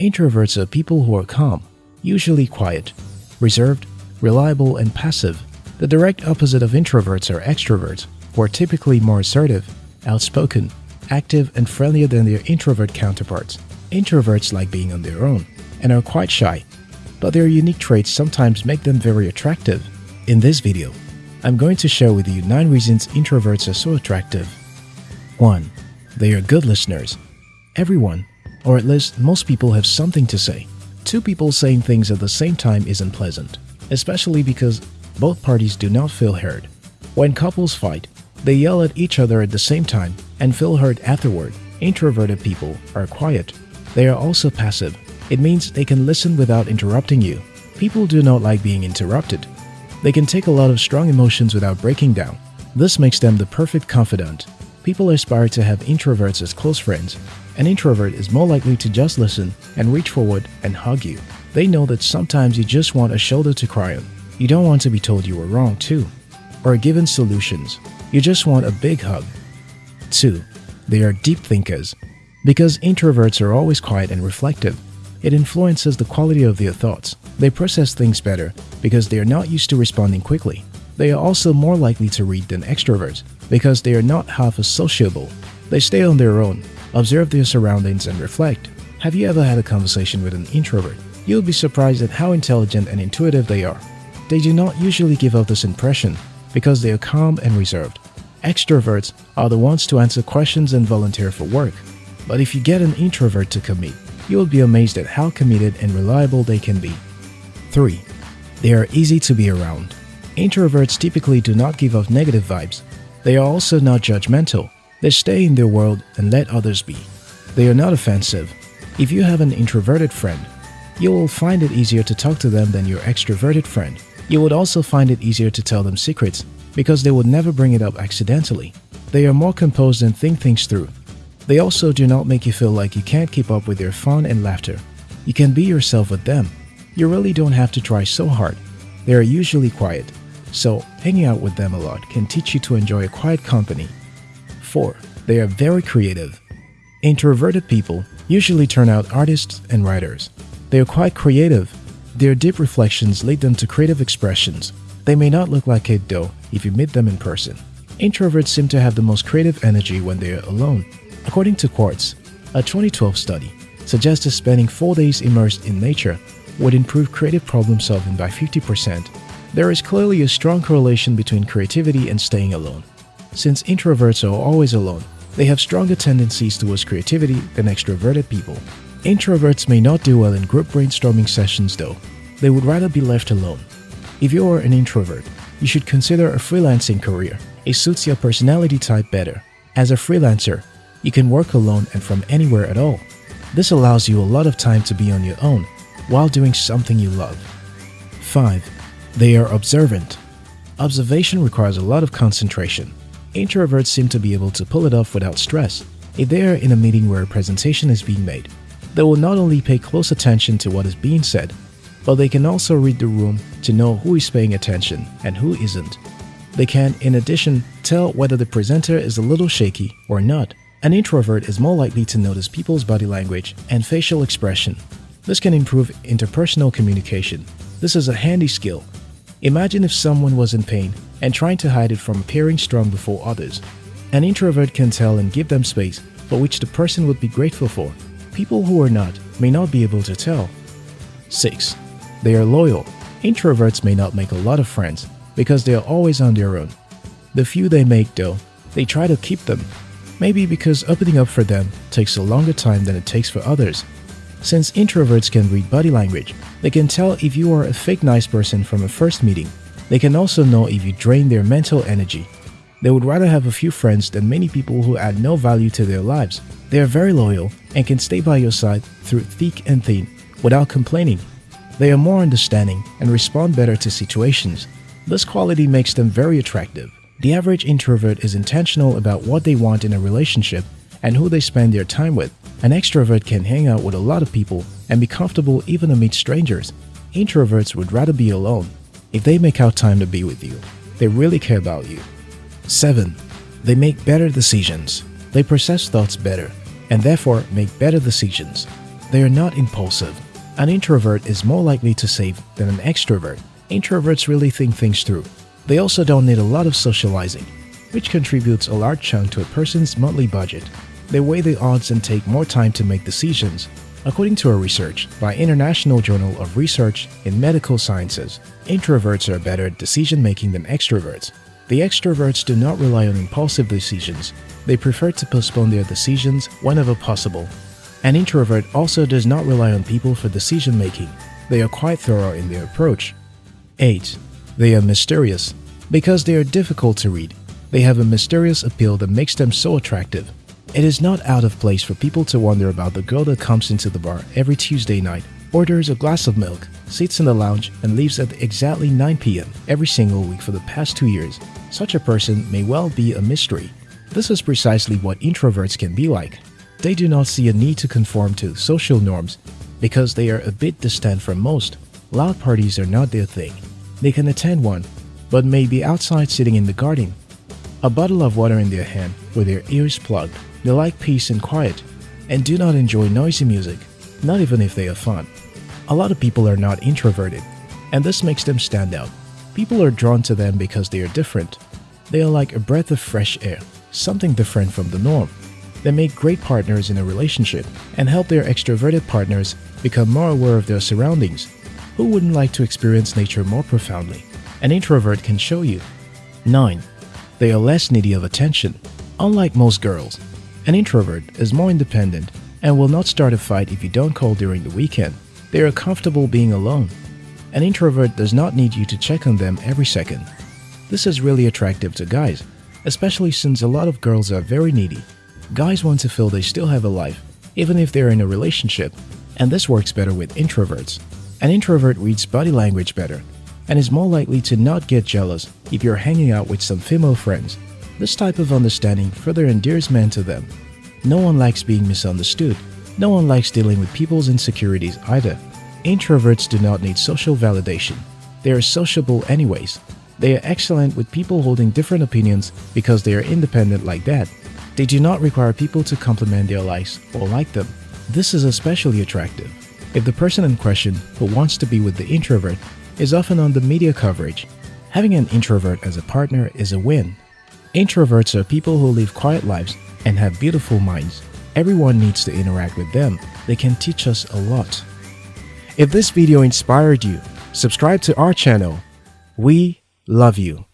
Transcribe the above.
Introverts are people who are calm, usually quiet, reserved, reliable, and passive. The direct opposite of introverts are extroverts, who are typically more assertive, outspoken, active, and friendlier than their introvert counterparts. Introverts like being on their own and are quite shy, but their unique traits sometimes make them very attractive. In this video, I'm going to share with you 9 reasons introverts are so attractive. 1. They are good listeners. Everyone, or at least most people have something to say. Two people saying things at the same time isn't pleasant, especially because both parties do not feel heard. When couples fight, they yell at each other at the same time and feel hurt afterward. Introverted people are quiet. They are also passive. It means they can listen without interrupting you. People do not like being interrupted. They can take a lot of strong emotions without breaking down. This makes them the perfect confidant. People aspire to have introverts as close friends. An introvert is more likely to just listen and reach forward and hug you. They know that sometimes you just want a shoulder to cry on. You don't want to be told you were wrong too, or given solutions. You just want a big hug. 2. They are deep thinkers. Because introverts are always quiet and reflective, it influences the quality of their thoughts. They process things better because they are not used to responding quickly. They are also more likely to read than extroverts because they are not half as sociable. They stay on their own, observe their surroundings, and reflect. Have you ever had a conversation with an introvert? You'll be surprised at how intelligent and intuitive they are. They do not usually give off this impression because they are calm and reserved. Extroverts are the ones to answer questions and volunteer for work. But if you get an introvert to commit, you will be amazed at how committed and reliable they can be. 3. They are easy to be around. Introverts typically do not give off negative vibes. They are also not judgmental. They stay in their world and let others be. They are not offensive. If you have an introverted friend, you will find it easier to talk to them than your extroverted friend. You would also find it easier to tell them secrets because they would never bring it up accidentally. They are more composed and think things through. They also do not make you feel like you can't keep up with their fun and laughter. You can be yourself with them. You really don't have to try so hard. They are usually quiet, so hanging out with them a lot can teach you to enjoy a quiet company. 4. They are very creative. Introverted people usually turn out artists and writers. They are quite creative. Their deep reflections lead them to creative expressions. They may not look like it though if you meet them in person. Introverts seem to have the most creative energy when they are alone. According to Quartz, a 2012 study suggested spending 4 days immersed in nature would improve creative problem solving by 50%. There is clearly a strong correlation between creativity and staying alone. Since introverts are always alone, they have stronger tendencies towards creativity than extroverted people. Introverts may not do well in group brainstorming sessions though. They would rather be left alone. If you are an introvert, you should consider a freelancing career. It suits your personality type better. As a freelancer, you can work alone and from anywhere at all. This allows you a lot of time to be on your own while doing something you love. 5. They are observant. Observation requires a lot of concentration. Introverts seem to be able to pull it off without stress. If they are in a meeting where a presentation is being made, they will not only pay close attention to what is being said, but they can also read the room to know who is paying attention and who isn't. They can, in addition, tell whether the presenter is a little shaky or not. An introvert is more likely to notice people's body language and facial expression. This can improve interpersonal communication. This is a handy skill. Imagine if someone was in pain and trying to hide it from appearing strong before others. An introvert can tell and give them space for which the person would be grateful for. People who are not may not be able to tell. 6. They are loyal. Introverts may not make a lot of friends because they are always on their own. The few they make though, they try to keep them Maybe because opening up for them takes a longer time than it takes for others. Since introverts can read body language, they can tell if you are a fake nice person from a first meeting. They can also know if you drain their mental energy. They would rather have a few friends than many people who add no value to their lives. They are very loyal and can stay by your side through thick and thin without complaining. They are more understanding and respond better to situations. This quality makes them very attractive. The average introvert is intentional about what they want in a relationship and who they spend their time with. An extrovert can hang out with a lot of people and be comfortable even amid strangers. Introverts would rather be alone. If they make out time to be with you, they really care about you. 7. They make better decisions. They process thoughts better and therefore make better decisions. they are not impulsive. An introvert is more likely to save than an extrovert. Introverts really think things through. They also don't need a lot of socializing, which contributes a large chunk to a person's monthly budget. They weigh the odds and take more time to make decisions. According to a research by International Journal of Research in Medical Sciences, introverts are better at decision making than extroverts. The extroverts do not rely on impulsive decisions. They prefer to postpone their decisions whenever possible. An introvert also does not rely on people for decision making. They are quite thorough in their approach. 8. They are mysterious. Because they are difficult to read, they have a mysterious appeal that makes them so attractive. It is not out of place for people to wonder about the girl that comes into the bar every Tuesday night, orders a glass of milk, sits in the lounge, and leaves at exactly 9 p.m. every single week for the past two years. Such a person may well be a mystery. This is precisely what introverts can be like. They do not see a need to conform to social norms because they are a bit distant from most. Loud parties are not their thing. They can attend one, but may be outside sitting in the garden. A bottle of water in their hand with their ears plugged. They like peace and quiet and do not enjoy noisy music, not even if they are fun. A lot of people are not introverted, and this makes them stand out. People are drawn to them because they are different. They are like a breath of fresh air, something different from the norm. They make great partners in a relationship and help their extroverted partners become more aware of their surroundings. Who wouldn't like to experience nature more profoundly? An introvert can show you. 9. They are less needy of attention. Unlike most girls, an introvert is more independent and will not start a fight if you don't call during the weekend. They are comfortable being alone. An introvert does not need you to check on them every second. This is really attractive to guys, especially since a lot of girls are very needy. Guys want to feel they still have a life, even if they're in a relationship, and this works better with introverts. An introvert reads body language better and is more likely to not get jealous if you're hanging out with some female friends. This type of understanding further endears men to them. No one likes being misunderstood. No one likes dealing with people's insecurities either. Introverts do not need social validation. They are sociable anyways. They are excellent with people holding different opinions because they are independent like that. They do not require people to compliment their likes or like them. This is especially attractive if the person in question who wants to be with the introvert is often on the media coverage. Having an introvert as a partner is a win. Introverts are people who live quiet lives and have beautiful minds. Everyone needs to interact with them. They can teach us a lot. If this video inspired you, subscribe to our channel. We love you.